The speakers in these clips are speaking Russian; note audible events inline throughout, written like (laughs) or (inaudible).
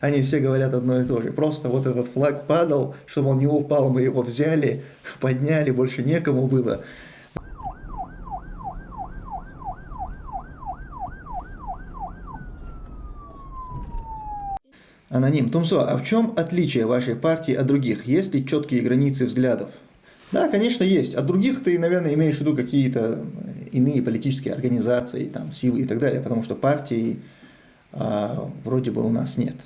Они все говорят одно и то же. Просто вот этот флаг падал, чтобы он не упал, мы его взяли, (laughs) подняли, больше некому было. Аноним. Тумсо, а в чем отличие вашей партии от других? Есть ли четкие границы взглядов? Да, конечно, есть. От других ты, наверное, имеешь в виду какие-то иные политические организации, там, силы и так далее, потому что партии а, вроде бы у нас нет.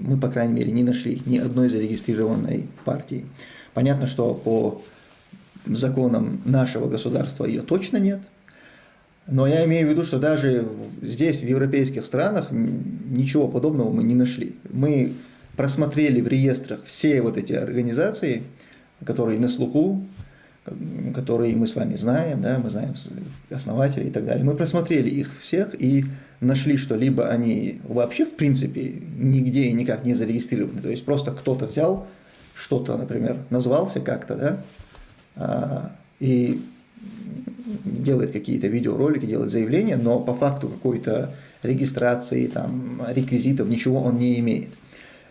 Мы, по крайней мере, не нашли ни одной зарегистрированной партии. Понятно, что по законам нашего государства ее точно нет, но я имею в виду, что даже здесь, в европейских странах, ничего подобного мы не нашли. Мы просмотрели в реестрах все вот эти организации, которые на слуху, которые мы с вами знаем, да, мы знаем основателей и так далее. Мы просмотрели их всех и нашли, что либо они вообще в принципе нигде и никак не зарегистрированы, то есть просто кто-то взял что-то, например, назвался как-то, да, а, и делает какие-то видеоролики, делает заявления, но по факту какой-то регистрации, там, реквизитов, ничего он не имеет.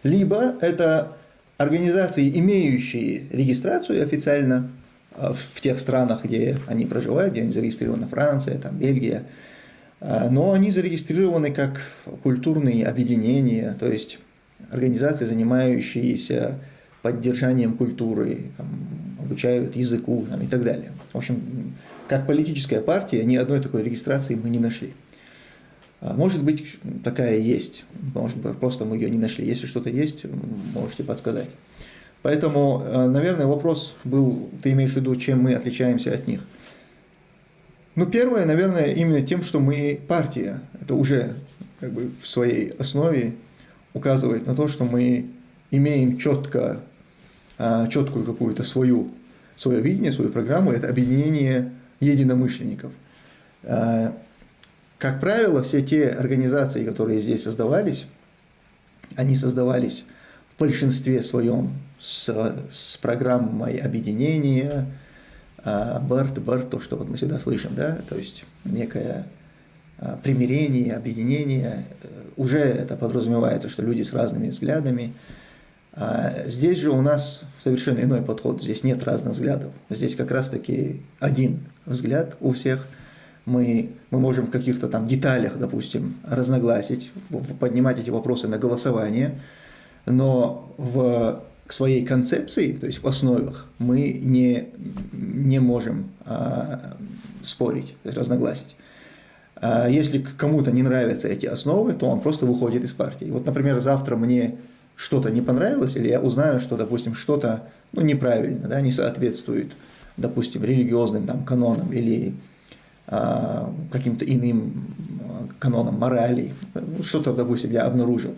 Либо это организации, имеющие регистрацию официально в тех странах, где они проживают, где они зарегистрированы, Франция, там, Бельгия, а, но они зарегистрированы как культурные объединения, то есть организации, занимающиеся поддержанием культуры, там, обучают языку там, и так далее. В общем, как политическая партия, ни одной такой регистрации мы не нашли. А, может быть, такая есть, может быть, просто мы ее не нашли. Если что-то есть, можете подсказать. Поэтому, э, наверное, вопрос был, ты имеешь в виду, чем мы отличаемся от них. Ну, первое, наверное, именно тем, что мы партия. Это уже как бы в своей основе указывает на то, что мы имеем четко, а, четкую какую-то свою, свое видение, свою программу. Это объединение единомышленников. А, как правило, все те организации, которые здесь создавались, они создавались в большинстве своем с, с программой объединения, БАРТ, БАРТ, то, что вот мы всегда слышим, да, то есть некое а, примирение, объединение, уже это подразумевается, что люди с разными взглядами. А здесь же у нас совершенно иной подход, здесь нет разных взглядов, здесь как раз-таки один взгляд у всех. Мы, мы можем в каких-то там деталях, допустим, разногласить, поднимать эти вопросы на голосование, но в к своей концепции, то есть в основах, мы не, не можем а, спорить, разногласить. А если кому-то не нравятся эти основы, то он просто выходит из партии. Вот, например, завтра мне что-то не понравилось, или я узнаю, что, допустим, что-то ну, неправильно, да, не соответствует, допустим, религиозным там, канонам или а, каким-то иным канонам морали, что-то, допустим, я обнаружил.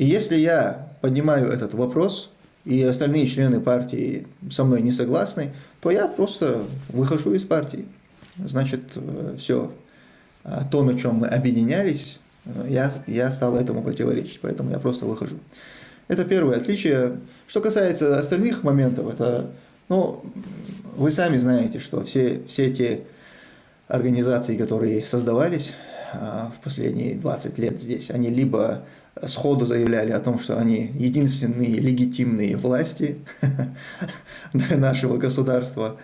И если я поднимаю этот вопрос, и остальные члены партии со мной не согласны, то я просто выхожу из партии. Значит, э, все, а то, на чем мы объединялись, э, я, я стал этому противоречить, поэтому я просто выхожу. Это первое отличие. Что касается остальных моментов, это, ну, вы сами знаете, что все, все те организации, которые создавались а, в последние 20 лет здесь, они либо сходу заявляли о том, что они единственные легитимные власти (laughs) нашего государства,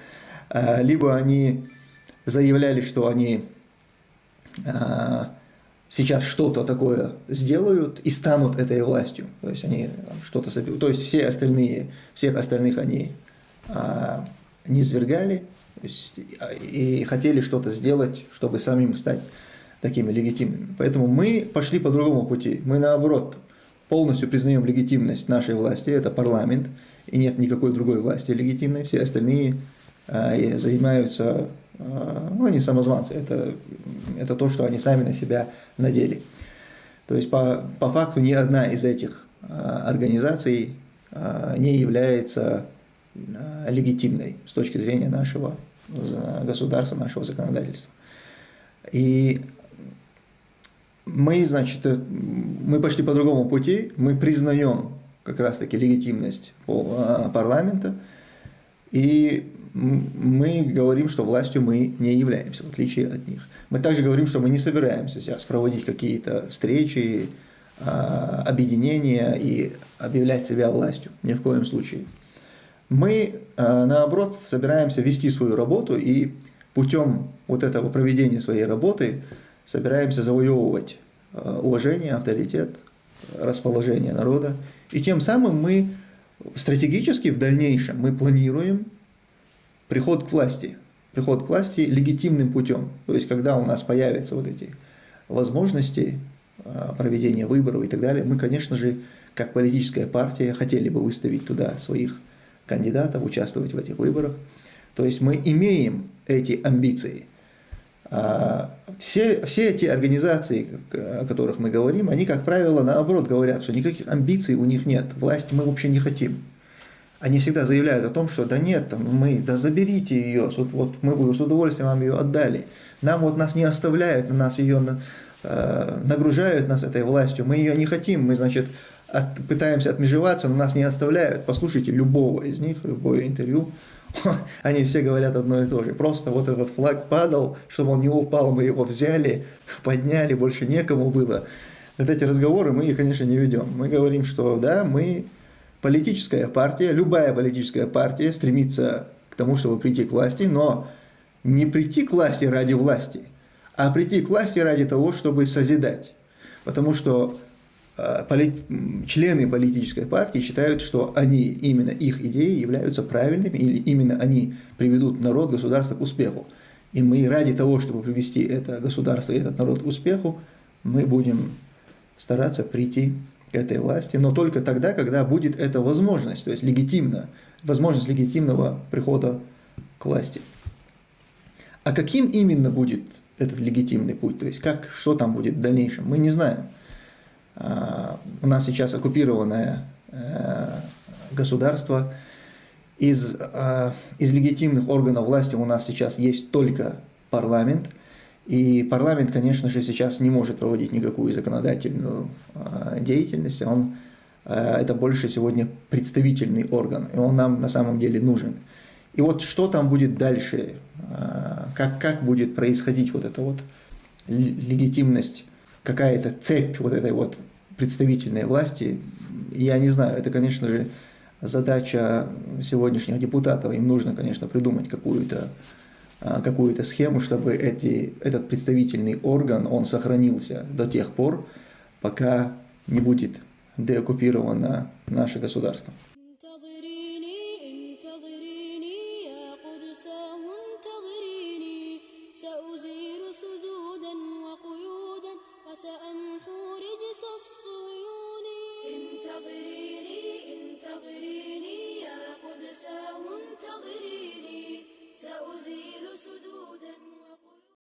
а, либо они заявляли, что они а, сейчас что-то такое сделают и станут этой властью. То есть они что-то то есть все остальные, всех остальных они а, не свергали и хотели что-то сделать, чтобы самим стать такими легитимными. Поэтому мы пошли по другому пути. Мы наоборот полностью признаем легитимность нашей власти, это парламент, и нет никакой другой власти легитимной. Все остальные э, занимаются, э, ну они самозванцы, это, это то, что они сами на себя надели. То есть по, по факту ни одна из этих э, организаций э, не является э, легитимной с точки зрения нашего государства, нашего законодательства. И мы, значит, э, мы пошли по другому пути, мы признаем как раз-таки легитимность а, парламента, и мы говорим, что властью мы не являемся, в отличие от них. Мы также говорим, что мы не собираемся сейчас проводить какие-то встречи, объединения и объявлять себя властью. Ни в коем случае. Мы, наоборот, собираемся вести свою работу и путем вот этого проведения своей работы собираемся завоевывать уважение, авторитет, расположение народа. И тем самым мы стратегически в дальнейшем мы планируем приход к власти. Приход к власти легитимным путем. То есть, когда у нас появятся вот эти возможности а, проведения выборов и так далее, мы, конечно же, как политическая партия, хотели бы выставить туда своих кандидатов, участвовать в этих выборах. То есть мы имеем эти амбиции – все, все эти организации, о которых мы говорим, они, как правило, наоборот говорят, что никаких амбиций у них нет, власть мы вообще не хотим. Они всегда заявляют о том, что да нет, там, мы, да заберите ее, вот, мы бы с удовольствием вам ее отдали. Нам вот нас не оставляют, на нас ее э, нагружают нас этой властью, мы ее не хотим, мы, значит, от, пытаемся отмежеваться, но нас не оставляют. Послушайте любого из них, любое интервью, (laughs) они все говорят одно и то же. Просто вот этот флаг падал, чтобы он не упал, мы его взяли, (laughs) подняли, больше некому было. Вот эти разговоры мы, конечно, не ведем. Мы говорим, что да, мы политическая партия, любая политическая партия стремится к тому, чтобы прийти к власти, но не прийти к власти ради власти, а прийти к власти ради того, чтобы созидать. Потому что Э, члены политической партии считают, что они, именно их идеи являются правильными, или именно они приведут народ, государство к успеху. И мы ради того, чтобы привести это государство и этот народ к успеху, мы будем стараться прийти к этой власти, но только тогда, когда будет эта возможность, то есть легитимно, возможность легитимного прихода к власти. А каким именно будет этот легитимный путь, то есть как, что там будет в дальнейшем, мы не знаем. А, у нас сейчас оккупированное э, государство. Из, э, из легитимных органов власти у нас сейчас есть только парламент. И парламент, конечно же, сейчас не может проводить никакую законодательную э, деятельность. Он, это больше сегодня представительный орган, и он нам на самом деле нужен. И вот что там будет дальше, как, как будет происходить вот эта вот легитимность какая-то цепь вот этой вот представительной власти, я не знаю, это, конечно же, задача сегодняшних депутатов. Им нужно, конечно, придумать какую-то а, какую-то схему, чтобы эти, этот представительный орган, он сохранился до тех пор, пока не будет деоккупировано наше государство. سأمحو رجس الصيون انتظريني انتظريني يا قدساه انتظريني سأزيل سدود